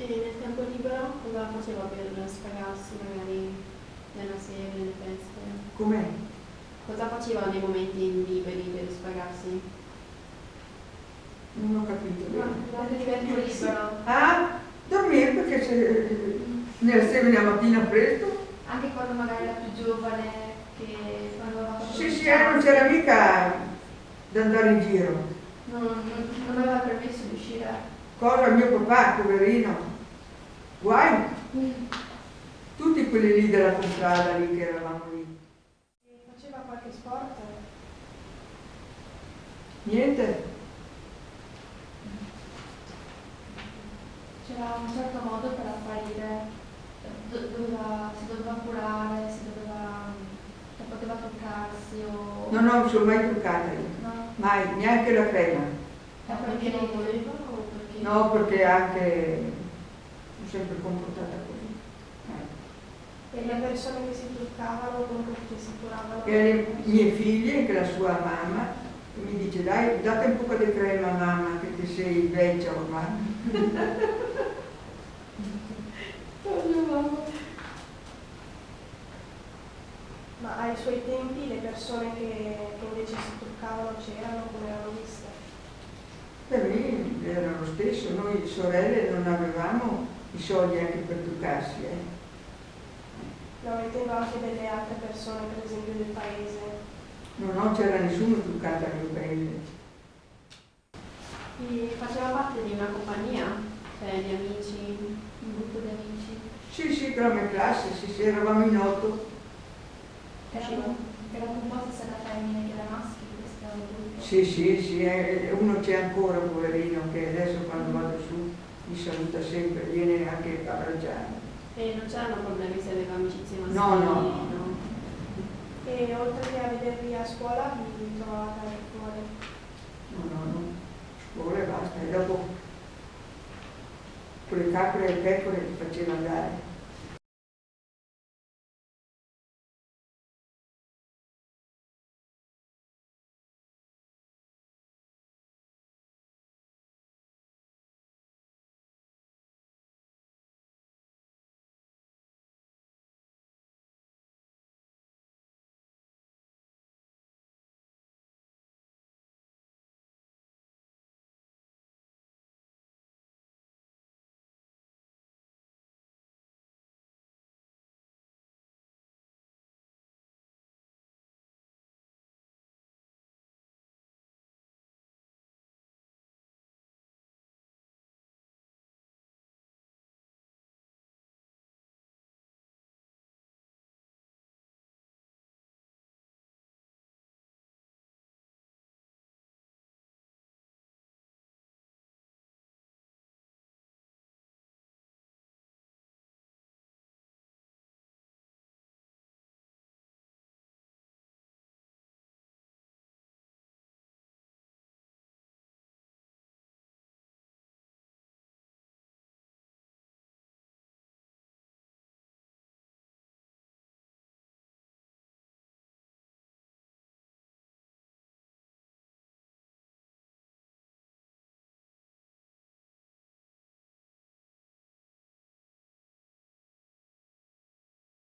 E nel tempo libero cosa faceva per sfagarsi magari nella serie, nelle feste? Com'è? Cosa faceva nei momenti liberi per sfagarsi? Non ho capito. bene. Nel tempo libero. Ah, dormire perché se, nella sera la mattina presto? Anche quando magari era più giovane, che quando aveva Sì, sì, eh, non c'era mica da andare in giro. non, non, non aveva permesso di uscire. Cosa mio papà, poverino? Guai, tutti quelli lì della contrada lì che eravamo lì. Faceva qualche sport? Niente? C'era un certo modo per apparire, do- doveva- si doveva curare, si doveva, non poteva toccarsi o... Non ho, sono mai truccata io. No, Mai, neanche la crema. è Perché non voleva o perché? No, perché anche sempre comportata così. Eh. E le persone che si truccavano, comunque che si curavano? E le mie figlie, anche la sua mamma, mi dice dai, date un po' di crema mamma che ti sei vecchia ormai. Ma ai suoi tempi le persone che, che invece si truccavano c'erano, come erano viste? Per me era lo stesso, noi sorelle non avevamo i soldi anche per truccarsi. Eh. No, intendo anche delle altre persone, per esempio del paese. No, non c'era nessuno truccato al mio paese. E faceva parte di una compagnia, cioè di amici, un gruppo di amici Sì, sì, per la mia classe, sì, sì, eravamo in otto. era, era composto sia da femmine che da maschi questo gruppo. Sì, sì, sì, eh, uno c'è ancora, poverino, che adesso quando vado su mi saluta sempre, viene anche a abbracciare. e non c'erano problemi se aveva amicizie maschili? No, no, no. E oltre che a vedervi a scuola, vi trovavate anche fuori. No, no, no, scuola e basta. E dopo quelle capre e pecore che faceva andare.